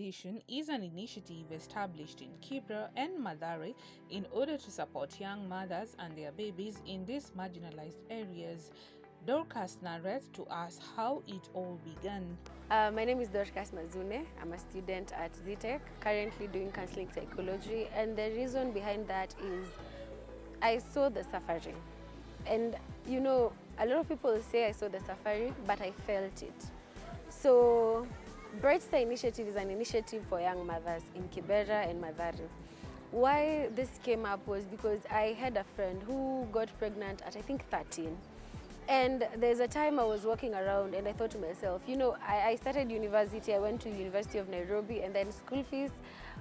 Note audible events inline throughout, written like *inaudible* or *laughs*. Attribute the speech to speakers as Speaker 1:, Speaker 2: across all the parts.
Speaker 1: Organization is an initiative established in Kibra and Mathare in order to support young mothers and their babies in these marginalized areas. Dorcas narrates to us how it all began.
Speaker 2: Uh, my name is Dorcas Mazune. I'm a student at Zetech, currently doing counseling psychology. And the reason behind that is I saw the suffering. And you know, a lot of people say I saw the suffering, but I felt it. So Bright Star Initiative is an initiative for young mothers in Kibera and Mathare. Why this came up was because I had a friend who got pregnant at I think 13. And there's a time I was walking around and I thought to myself, you know, I, I started university, I went to University of Nairobi and then school fees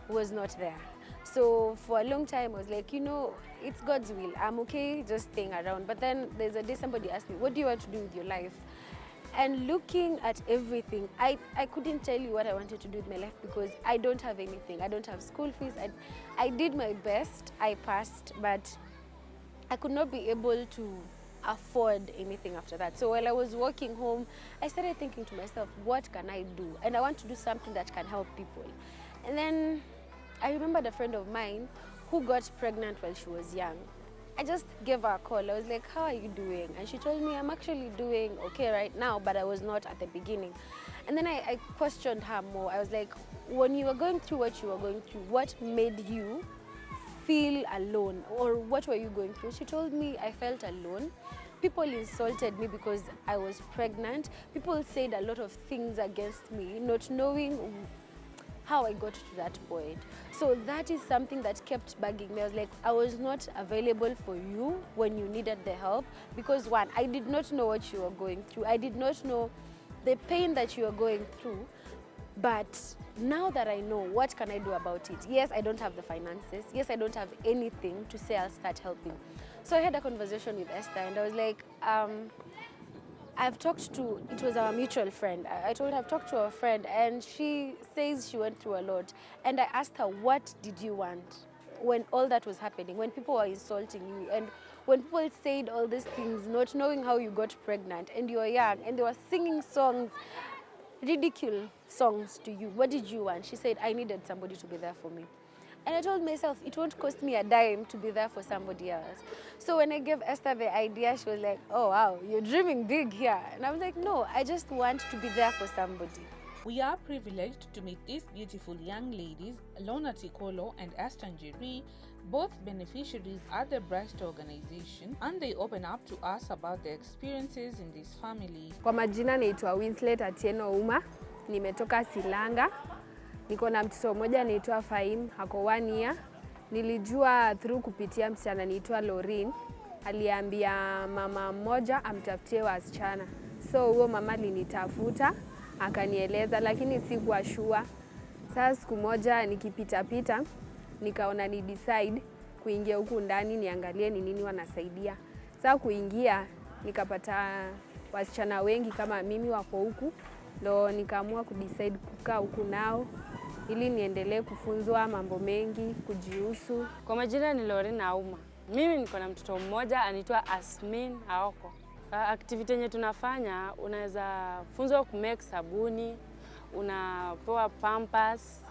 Speaker 2: was not there. So for a long time I was like, you know, it's God's will. I'm okay just staying around. But then there's a day somebody asked me, what do you want to do with your life? And looking at everything, I, I couldn't tell you what I wanted to do with my life because I don't have anything. I don't have school fees. I, I did my best. I passed, but I could not be able to afford anything after that. So while I was walking home, I started thinking to myself, what can I do? And I want to do something that can help people. And then I remembered a friend of mine who got pregnant while she was young. I just gave her a call. I was like, how are you doing? And she told me, I'm actually doing okay right now, but I was not at the beginning. And then I, I questioned her more. I was like, when you were going through what you were going through, what made you feel alone or what were you going through? She told me I felt alone. People insulted me because I was pregnant. People said a lot of things against me, not knowing how I got to that point. So that is something that kept bugging me. I was like, I was not available for you when you needed the help because one, I did not know what you were going through. I did not know the pain that you were going through. But now that I know, what can I do about it? Yes, I don't have the finances. Yes, I don't have anything to say I'll start helping. So I had a conversation with Esther and I was like, um, I've talked to, it was our mutual friend. I, told her I've talked to a friend and she says she went through a lot. And I asked her, what did you want when all that was happening, when people were insulting you and when people said all these things, not knowing how you got pregnant and you were young and they were singing songs, ridicule songs to you. What did you want? She said, I needed somebody to be there for me. And I told myself, it won't cost me a dime to be there for somebody else. So when I gave Esther the idea, she was like, oh, wow, you're dreaming big here. And I was like, no, I just want to be there for somebody.
Speaker 1: We are privileged to meet these beautiful young ladies, Lona Tikolo and Aston Njiri, both beneficiaries at the Breast organization, and they open up to us about their experiences in this family.
Speaker 3: Kwa majina naitwa Winslet Atieno Uma, nimetoka Silanga. Niko na mtoto mmoja anaitwa Faim, ako one year. Nilijua through kupitia msichana anaitwa Lorin, aliambia mama mmoja amtafutie wasichana, so huo mama alinitafuta akanieleza, lakini sikuwa sure. Sasa siku moja nikipitapita, nikaona ni decide kuingia huku ndani niangalie ni nini wanasaidia. Sasa kuingia nikapata wasichana wengi kama mimi wako huku, ndo nikaamua kudecide kukaa huku nao ili niendelee kufunzwa mambo mengi kujihusu.
Speaker 4: Kwa majina ni Lorena Auma. Mimi niko na mtoto mmoja anaitwa Asmin Aoko. Activity yenye tunafanya unaweza funzwa kumake sabuni, unapewa pampers,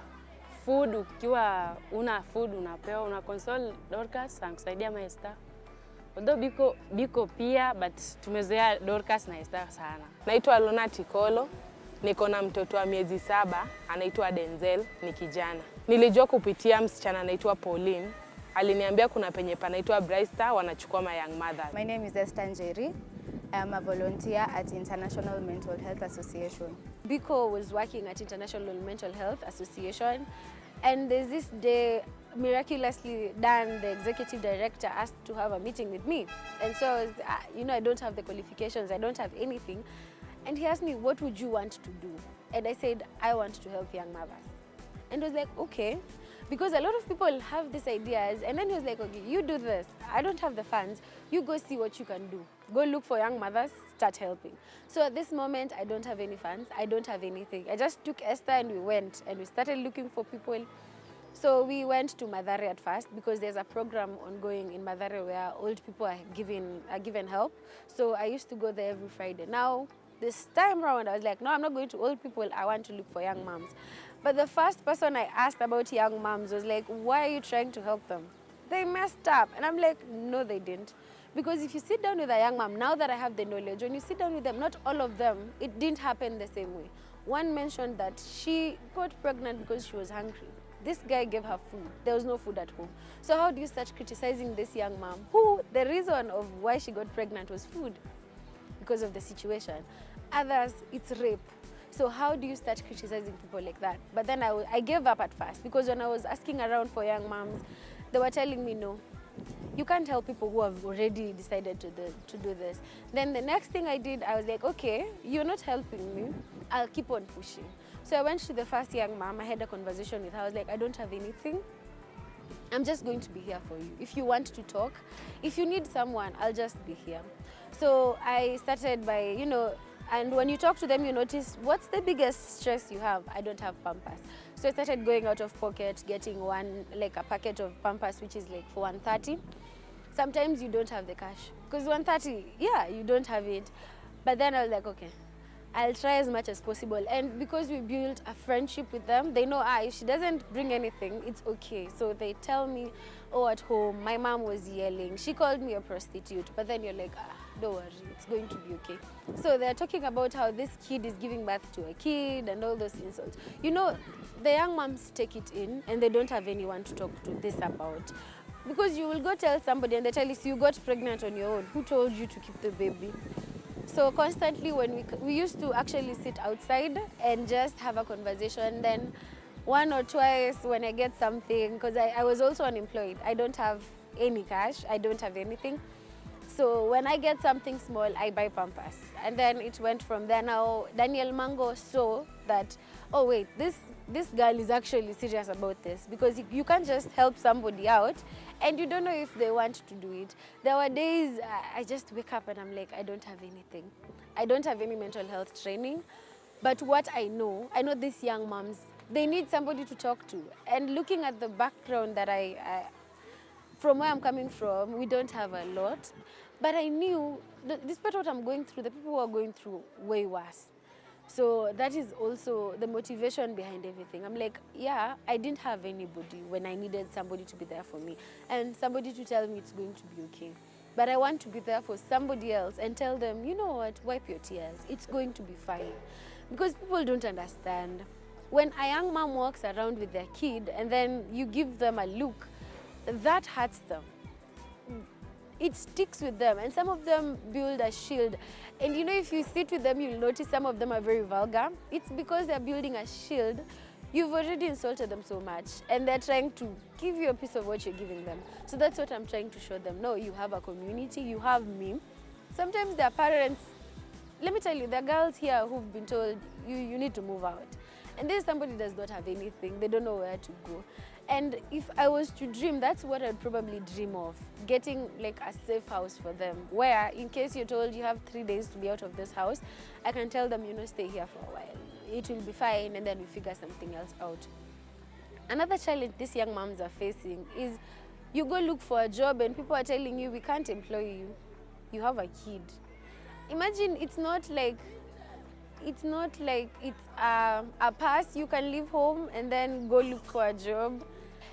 Speaker 4: food ukiwa una food unapewa, una console Dorcas anakusaidia maesta. Although biko biko pia but tumezoea Dorcas na Esther sana.
Speaker 5: Naitwa Lona Tikolo, niko na mtoto wa miezi saba anaitwa Denzel, ni kijana. Nilijua kupitia msichana anaitwa Pauline, aliniambia kuna penye panaitwa Bright Star wanachukua my young mother.
Speaker 6: My name is Esther Njeri. I'm a volunteer at International Mental Health Association.
Speaker 2: Biko was working at International Mental Health Association and there's this day miraculously Dan, the executive director, asked to have a meeting with me. And so, I was, uh, you know, I don't have the qualifications, I don't have anything. And he asked me, what would you want to do? And I said, I want to help young mothers. And he was like, okay. Because a lot of people have these ideas. And then he was like, okay, you do this. I don't have the funds. You go see what you can do. Go look for young mothers, start helping. So at this moment, I don't have any funds. I don't have anything. I just took Esther and we went and we started looking for people. So we went to Mathare at first because there's a program ongoing in Mathare where old people are given, are given help. So I used to go there every Friday. Now This time round, I was like, no, I'm not going to old people. I want to look for young moms. But the first person I asked about young moms was like, why are you trying to help them? They messed up. And I'm like, no, they didn't. Because if you sit down with a young mom, now that I have the knowledge, when you sit down with them, not all of them, it didn't happen the same way. One mentioned that she got pregnant because she was hungry. This guy gave her food. There was no food at home. So how do you start criticizing this young mom who the reason of why she got pregnant was food because of the situation? Others, it's rape. So how do you start criticizing people like that? But then I, I gave up at first because when I was asking around for young moms, they were telling me no. You can't help people who have already decided to do, to do this. Then the next thing I did, I was like, okay, you're not helping me. I'll keep on pushing. So I went to the first young mom. I had a conversation with her. I was like, I don't have anything. I'm just going to be here for you. If you want to talk, if you need someone, I'll just be here. So I started by, you know, and when you talk to them, you notice what's the biggest stress you have? I don't have Pampers. So I started going out of pocket, getting one, like a packet of Pampers, which is like for 130. Sometimes you don't have the cash. Because 130, yeah, you don't have it. But then I was like, okay, I'll try as much as possible. And because we built a friendship with them, they know, ah, if she doesn't bring anything, it's okay. So they tell me, oh, at home, my mom was yelling. She called me a prostitute. But then you're like, ah, don't worry, it's going to be okay. So they're talking about how this kid is giving birth to a kid and all those insults. You know, the young moms take it in and they don't have anyone to talk to this about. Because you will go tell somebody and they tell you, you got pregnant on your own. Who told you to keep the baby? So constantly when we, we used to actually sit outside and just have a conversation. Then one or twice when I get something, because I, I was also unemployed. I don't have any cash. I don't have anything. So when I get something small, I buy Pampers. And then it went from there. Now Daniel Mango saw that, oh wait, this, this girl is actually serious about this because you can't just help somebody out and you don't know if they want to do it. There were days I just wake up and I'm like, I don't have anything. I don't have any mental health training. But what I know, I know these young moms, they need somebody to talk to. And looking at the background that I, I from where I'm coming from, we don't have a lot. But I knew, despite what I'm going through, the people who are going through way worse. So that is also the motivation behind everything. I'm like, yeah, I didn't have anybody when I needed somebody to be there for me and somebody to tell me it's going to be okay. But I want to be there for somebody else and tell them, you know what, wipe your tears. It's going to be fine. Because people don't understand. When a young mom walks around with their kid and then you give them a look, that hurts them. It sticks with them and some of them build a shield. And you know if you sit with them you'll notice some of them are very vulgar. It's because they're building a shield. You've already insulted them so much and they're trying to give you a piece of what you're giving them. So that's what i'm trying to show them. No you have a community you have me. Sometimes their parents let me tell you there are girls here who've been told you, you need to move out and then somebody does not have anything they don't know where to go and if I was to dream, that's what I'd probably dream of, getting like a safe house for them, where in case you're told you have three days to be out of this house, I can tell them, you know, stay here for a while. It will be fine, and then we figure something else out. Another challenge these young moms are facing is you go look for a job and people are telling you, we can't employ you. You have a kid. Imagine it's not like it's not like it's a, a pass you can leave home and then go look for a job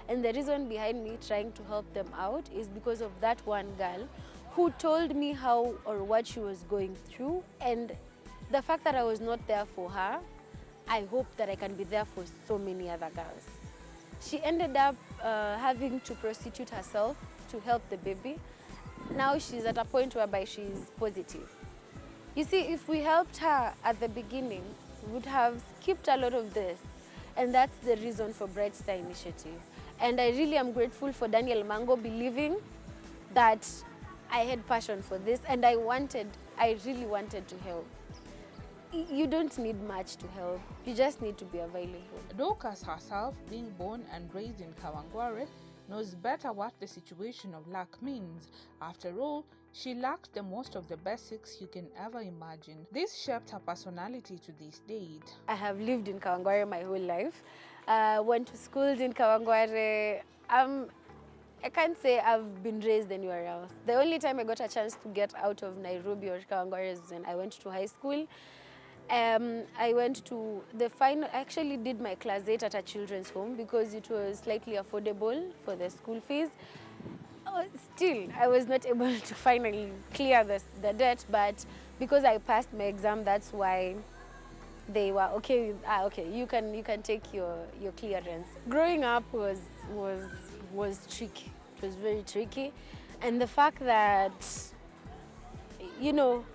Speaker 2: and the reason behind me trying to help them out is because of that one girl who told me how or what she was going through. And the fact that I was not there for her, I hope that I can be there for so many other girls. She ended up uh, having to prostitute herself to help the baby. Now she's at a point whereby she's positive. You see, if we helped her at the beginning, we would have skipped a lot of this. And that's the reason for Bright Star Initiative. And I really am grateful for Daniel Mango believing that I had passion for this and I wanted, I really wanted to help. You don't need much to help, you just need to be available.
Speaker 1: Dorcas herself, being born and raised in Kawangware, knows better what the situation of lack means. After all, she lacked the most of the basics you can ever imagine. This shaped her personality to this date.
Speaker 2: I have lived in Kawangware my whole life. Uh, went to schools in Kawangware. Um, I can't say I've been raised anywhere else. The only time I got a chance to get out of Nairobi or Kawangware is when I went to high school. Um, I went to the final, I actually did my class 8 at a children's home because it was slightly affordable for the school fees. Still, I was not *laughs* able to finally clear the, the debt, but because I passed my exam, that's why they were okay with, ah, okay, you can, you can take your, your clearance. Growing up was, was, was tricky. It was very tricky. And the fact that, you know,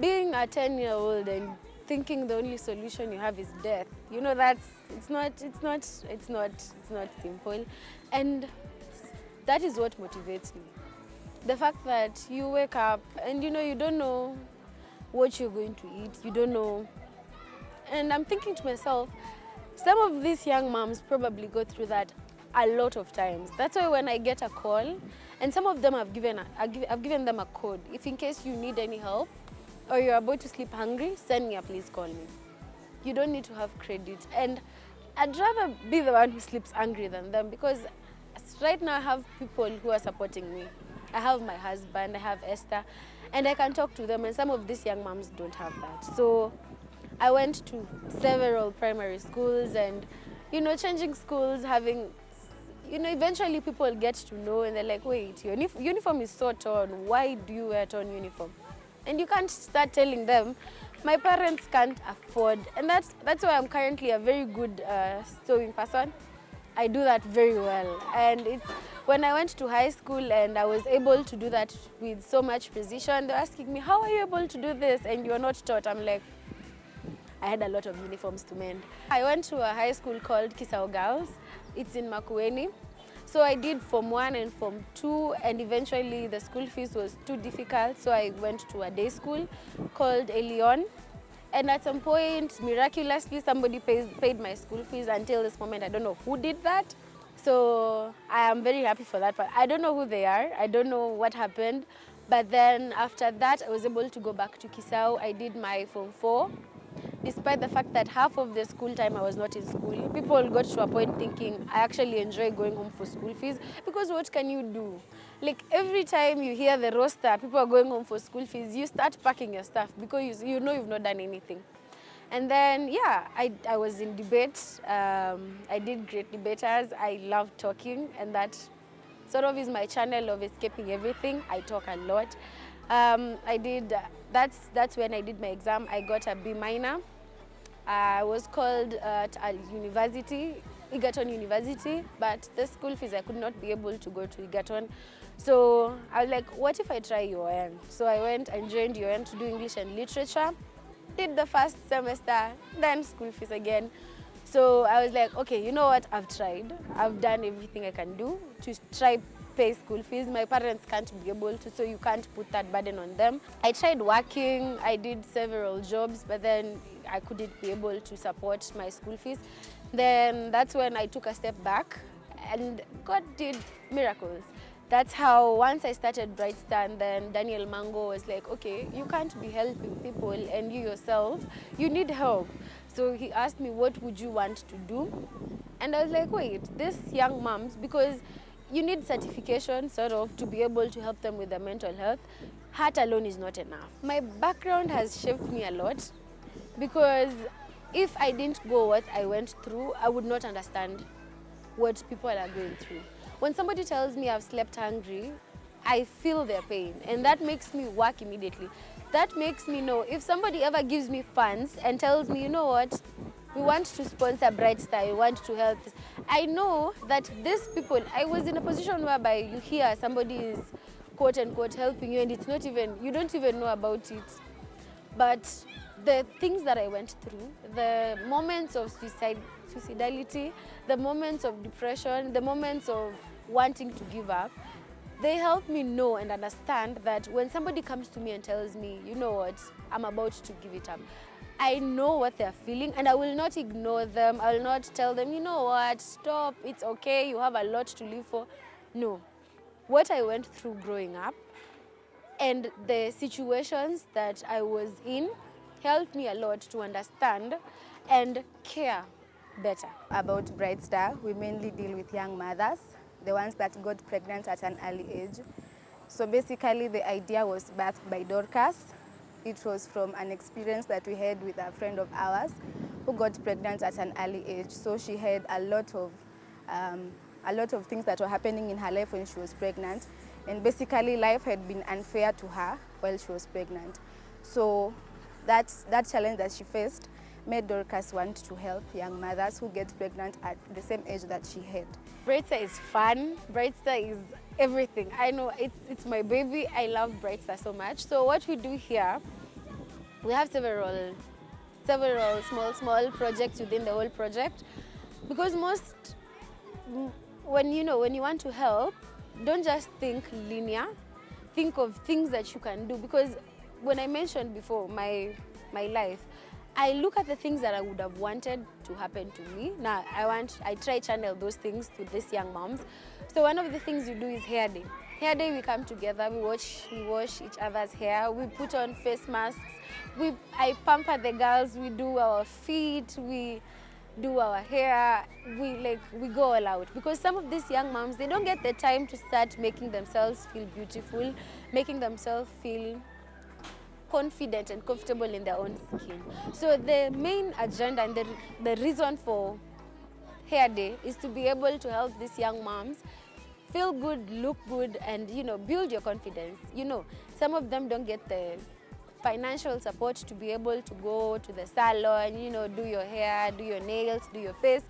Speaker 2: being a 10 year old and thinking the only solution you have is death you know that's it's not it's not it's not it's not simple and that is what motivates me the fact that you wake up and you know you don't know what you're going to eat you don't know and i'm thinking to myself some of these young moms probably go through that a lot of times that's why when i get a call and some of them have given a, I've given- I've given them a code if in case you need any help or you're about to sleep hungry, send me a please call me. You don't need to have credit. And I'd rather be the one who sleeps hungry than them because right now I have people who are supporting me. I have my husband, I have Esther, and I can talk to them, and some of these young moms don't have that. So I went to several primary schools and, you know, changing schools, having you know, eventually people get to know and they're like, wait, your unif- uniform is so torn. Why do you wear torn uniform? And you can't start telling them, my parents can't afford. And that's, that's why I'm currently a very good uh, sewing person. I do that very well. And it's, when I went to high school and I was able to do that with so much precision, they're asking me, how are you able to do this? And you're not taught. I'm like, I had a lot of uniforms to mend. I went to a high school called Kisau Girls. It's in Makueni. So I did Form 1 and Form 2 and eventually the school fees was too difficult so I went to a day school called Elion. And at some point, miraculously, somebody pays, paid my school fees until this moment. I don't know who did that. So I am very happy for that. But I don't know who they are. I don't know what happened. But then after that, I was able to go back to Kisau. I did my Form 4 despite the fact that half of the school time I was not in school, people got to a point thinking I actually enjoy going home for school fees because what can you do? Like every time you hear the roster, people are going home for school fees, you start packing your stuff because you, you know you've not done anything. And then, yeah, I, I was in debate. Um, I did great debaters. I love talking, and that sort of is my channel of escaping everything. I talk a lot. Um, I did, that's, that's when I did my exam. I got a B minor. I was called uh, at a uh, university, Egerton University, but the school fees, I could not be able to go to Egerton. So I was like, what if I try UN? So I went and joined UN to do English and literature. Did the first semester, then school fees again. So I was like, okay, you know what? I've tried. I've done everything I can do to try pay school fees. My parents can't be able to, so you can't put that burden on them. I tried working. I did several jobs, but then I couldn't be able to support my school fees. Then that's when I took a step back, and God did miracles. That's how once I started Bright Star, and then Daniel Mango was like, okay, you can't be helping people and you yourself, you need help. So he asked me, what would you want to do? And I was like, wait, this young moms, because you need certification sort of to be able to help them with their mental health. Heart alone is not enough. My background has shaped me a lot because if I didn't go what I went through, I would not understand what people are going through. When somebody tells me I've slept hungry, I feel their pain and that makes me work immediately. That makes me know if somebody ever gives me funds and tells me, you know what, we want to sponsor Bright Star, we want to help. I know that these people, I was in a position whereby you hear somebody is quote unquote helping you and it's not even, you don't even know about it. But the things that I went through, the moments of suicide, suicidality, the moments of depression, the moments of wanting to give up, they help me know and understand that when somebody comes to me and tells me, you know what, I'm about to give it up, I know what they're feeling and I will not ignore them. I will not tell them, you know what, stop, it's okay, you have a lot to live for. No. What I went through growing up and the situations that I was in helped me a lot to understand and care better.
Speaker 6: About Bright Star, we mainly deal with young mothers the ones that got pregnant at an early age. So basically the idea was birthed by Dorcas. It was from an experience that we had with a friend of ours who got pregnant at an early age. So she had a lot of um, a lot of things that were happening in her life when she was pregnant. And basically life had been unfair to her while she was pregnant. So that, that challenge that she faced made Dorcas want to help young mothers who get pregnant at the same age that she had.
Speaker 2: Brightstar is fun. Brightstar is everything. I know it's, it's my baby. I love Brightstar so much. So what we do here, we have several, several small, small projects within the whole project. Because most, when you know, when you want to help, don't just think linear. Think of things that you can do. Because when I mentioned before my, my life, I look at the things that I would have wanted to happen to me. Now I want, I try channel those things to these young moms. So one of the things you do is hair day. Hair day, we come together, we wash, we wash each other's hair, we put on face masks, we, I pamper the girls, we do our feet, we do our hair, we like, we go all out. Because some of these young moms, they don't get the time to start making themselves feel beautiful, making themselves feel confident and comfortable in their own skin. So the main agenda and the, the reason for Hair Day is to be able to help these young moms feel good, look good, and you know, build your confidence. You know, some of them don't get the financial support to be able to go to the salon, you know, do your hair, do your nails, do your face.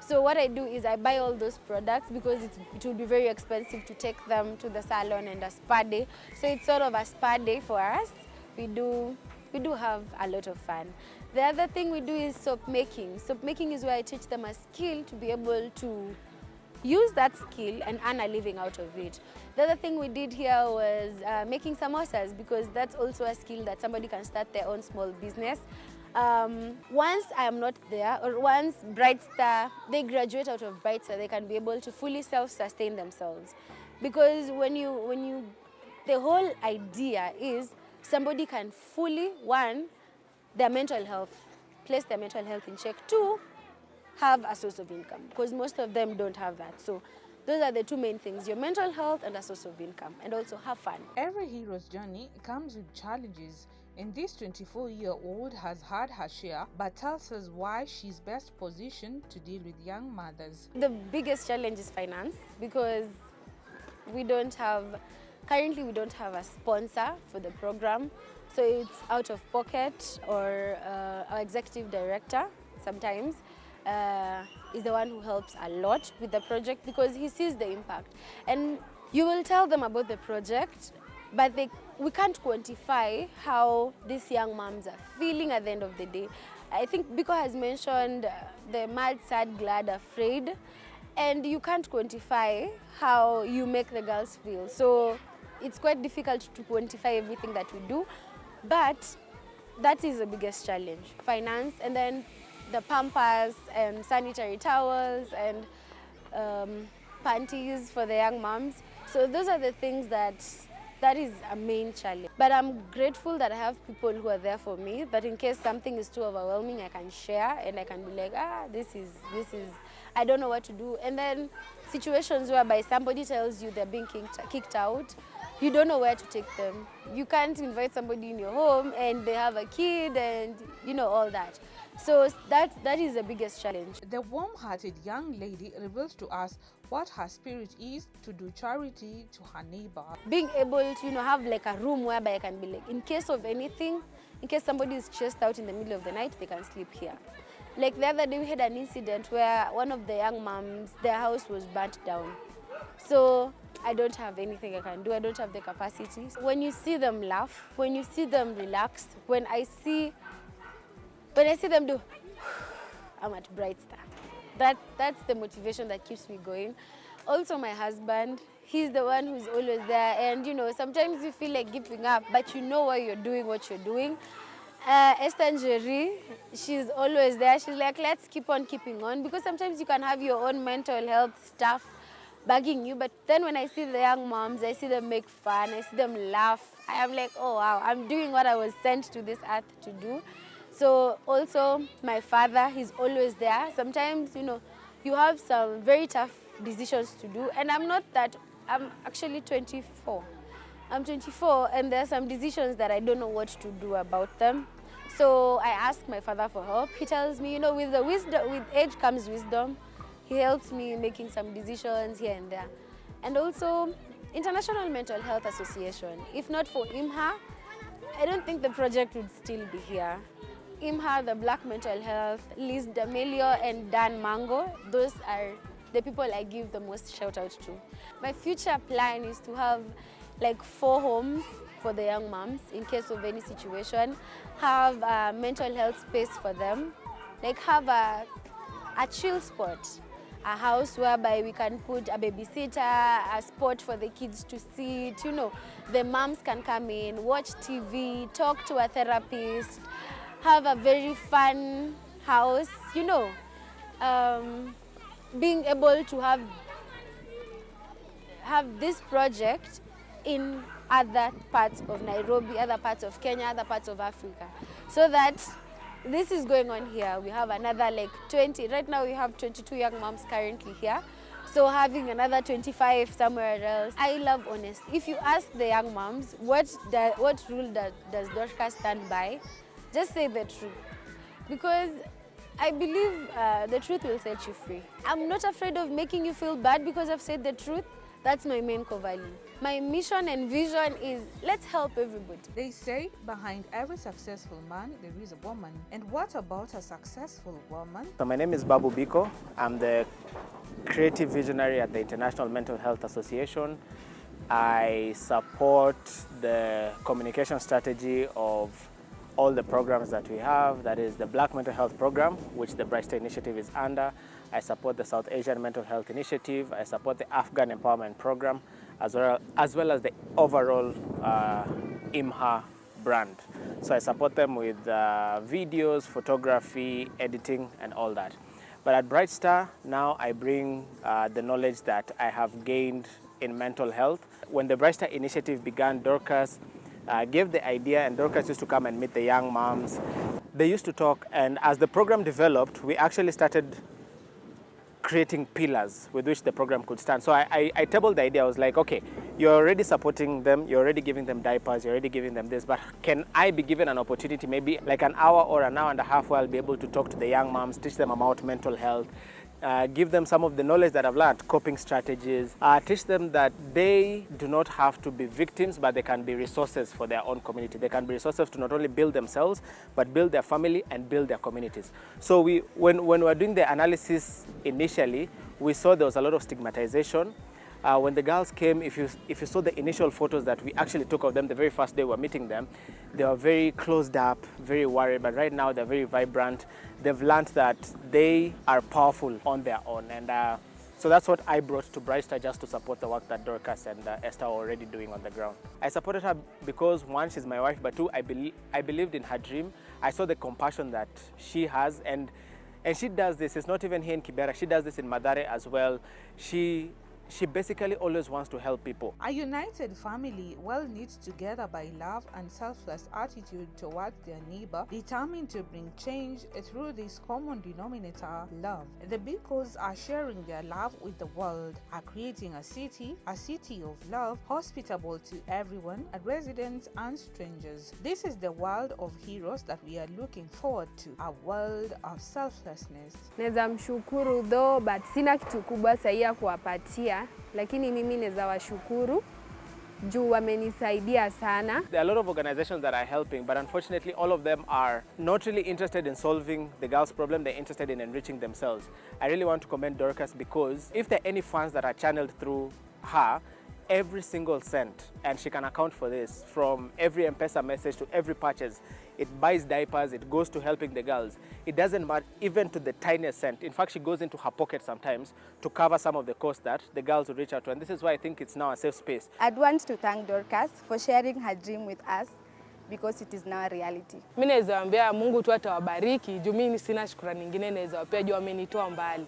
Speaker 2: So what I do is I buy all those products because it will be very expensive to take them to the salon and a spa day. So it's sort of a spa day for us we do we do have a lot of fun. The other thing we do is soap making. Soap making is where I teach them a skill to be able to use that skill and earn a living out of it. The other thing we did here was uh, making samosas because that's also a skill that somebody can start their own small business. Um, once I am not there, or once Brightstar, they graduate out of Brightstar, they can be able to fully self-sustain themselves. Because when you, when you, the whole idea is somebody can fully, one, their mental health, place their mental health in check. Two, have a source of income because most of them don't have that. So those are the two main things, your mental health and a source of income and also have fun.
Speaker 1: Every hero's journey comes with challenges. And this 24-year-old has had her share, but tells us why she's best positioned to deal with young mothers.
Speaker 2: The biggest challenge is finance because we don't have Currently, we don't have a sponsor for the program, so it's out of pocket or uh, our executive director sometimes uh, is the one who helps a lot with the project because he sees the impact. And you will tell them about the project, but they, we can't quantify how these young moms are feeling at the end of the day. I think Biko has mentioned uh, the mad, sad, glad, afraid, and you can't quantify how you make the girls feel. So it's quite difficult to quantify everything that we do, but that is the biggest challenge. Finance and then the pampers and sanitary towels and um, panties for the young moms. So those are the things that that is a main challenge. But I'm grateful that I have people who are there for me, that in case something is too overwhelming, I can share and I can be like, ah, this is, this is, I don't know what to do. And then situations whereby somebody tells you they're being kicked, kicked out, you don't know where to take them. You can't invite somebody in your home and they have a kid and you know all that. So that, that is the biggest challenge.
Speaker 1: The warm-hearted young lady reveals to us what her spirit is to do charity to her neighbor.
Speaker 2: Being able to you know, have like a room whereby I can be like, in case of anything, in case somebody is chased out in the middle of the night, they can sleep here. Like the other day we had an incident where one of the young moms, their house was burnt down. So I don't have anything I can do. I don't have the capacity. When you see them laugh, when you see them relax, when I see, when I see them do, *sighs* I'm at Bright Star. That, that's the motivation that keeps me going. Also my husband, he's the one who's always there. And you know, sometimes you feel like giving up, but you know why you're doing what you're doing. Uh, Esther Njeri, she's always there. She's like, let's keep on keeping on because sometimes you can have your own mental health stuff bugging you. But then when I see the young moms, I see them make fun, I see them laugh. I am like, oh wow, I'm doing what I was sent to this earth to do. So also my father, he's always there. Sometimes, you know, you have some very tough decisions to do. And I'm not that, I'm actually 24. I'm 24 and there are some decisions that I don't know what to do about them. So I ask my father for help. He tells me, you know, with the wisdom, with age comes wisdom. He helps me in making some decisions here and there. And also, International Mental Health Association. If not for IMHA, I don't think the project would still be here. IMHA, the Black Mental Health, Liz D'Amelio and Dan Mango, those are the people I give the most shout out to. My future plan is to have like four homes for the young moms in case of any situation, have a mental health space for them, like have a, a chill spot, a house whereby we can put a babysitter, a spot for the kids to sit, you know, the moms can come in, watch TV, talk to a therapist, have a very fun house, you know, um, being able to have have this project in other parts of Nairobi, other parts of Kenya, other parts of Africa. So that this is going on here. We have another like 20, right now we have 22 young moms currently here. So having another 25 somewhere else. I love honesty. If you ask the young moms, what, do, what rule does, does Dorcas stand by? Just say the truth. Because I believe uh, the truth will set you free. I'm not afraid of making you feel bad because I've said the truth. That's my main core value. My mission and vision is let's help everybody.
Speaker 1: They say behind every successful man there is a woman. And what about a successful woman?
Speaker 7: So my name is Babu Biko. I'm the creative visionary at the International Mental Health Association. I support the communication strategy of all the programs that we have. That is the Black Mental Health Program, which the Bright Star Initiative is under. I support the South Asian Mental Health Initiative. I support the Afghan Empowerment Program, as well as, well as the overall uh, IMHA brand. So I support them with uh, videos, photography, editing, and all that. But at Bright Star, now I bring uh, the knowledge that I have gained in mental health. When the Bright Star initiative began, Dorcas uh, gave the idea and Dorcas used to come and meet the young moms. They used to talk and as the program developed, we actually started creating pillars with which the program could stand. So I, I, I, tabled the idea, I was like, okay, you're already supporting them, you're already giving them diapers, you're already giving them this, but can I be given an opportunity, maybe like an hour or an hour and a half where I'll be able to talk to the young moms, teach them about mental health, uh, give them some of the knowledge that I've learned, coping strategies, uh, teach them that they do not have to be victims, but they can be resources for their own community. They can be resources to not only build themselves, but build their family and build their communities. So we, when, when we were doing the analysis initially, we saw there was a lot of stigmatization. Uh, when the girls came, if you, if you saw the initial photos that we actually took of them the very first day we were meeting them, they were very closed up, very worried, but right now they're very vibrant. They've learned that they are powerful on their own. And uh, so that's what I brought to Bright Star just to support the work that Dorcas and uh, Esther are already doing on the ground. I supported her because one, she's my wife, but two, I, be I believed in her dream. I saw the compassion that she has and and she does this, it's not even here in Kibera, she does this in Mathare as well. She she basically always wants to help people.
Speaker 1: A united family, well knit together by love and selfless attitude towards their neighbor, determined to bring change through this common denominator, love. The Bikos are sharing their love with the world, are creating a city, a city of love, hospitable to everyone, residents and strangers. This is the world of heroes that we are looking forward to, a world of selflessness.
Speaker 3: Naweza mshukuru though, but sina kitu kubwa sahihi ya kuwapatia lakini mimi naweza washukuru juu wamenisaidia sana.
Speaker 7: There are a lot of organizations that are helping, but unfortunately all of them are not really interested in solving the girls' problem, they're interested in enriching themselves. I really want to commend Dorcas because if there are any funds that are channeled through her, every single cent, and she can account for this, from every M-Pesa message to every purchase, it buys diapers, it goes to helping the girls. It doesn't matter even to the tiniest cent. In fact, she goes into her pocket sometimes to cover some of the costs that the girls will reach out to. And this is why I think it's now a safe space.
Speaker 6: I'd want to thank Dorcas for sharing her dream with us because it is now a reality.
Speaker 5: Mi naweza waambia Mungu tu atawabariki juu mimi sina shukrani nyingine naweza wapea juu amenitoa mbali.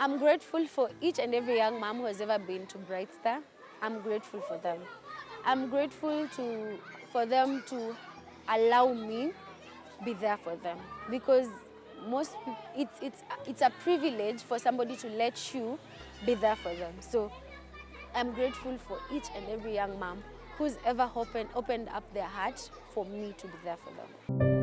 Speaker 2: I'm grateful for each and every young mom who has ever been to Bright Star. I'm grateful for them. I'm grateful to, for them to allow me be there for them because most it's, it's, it's a privilege for somebody to let you be there for them. So I'm grateful for each and every young mom who's ever opened, opened up their heart for me to be there for them.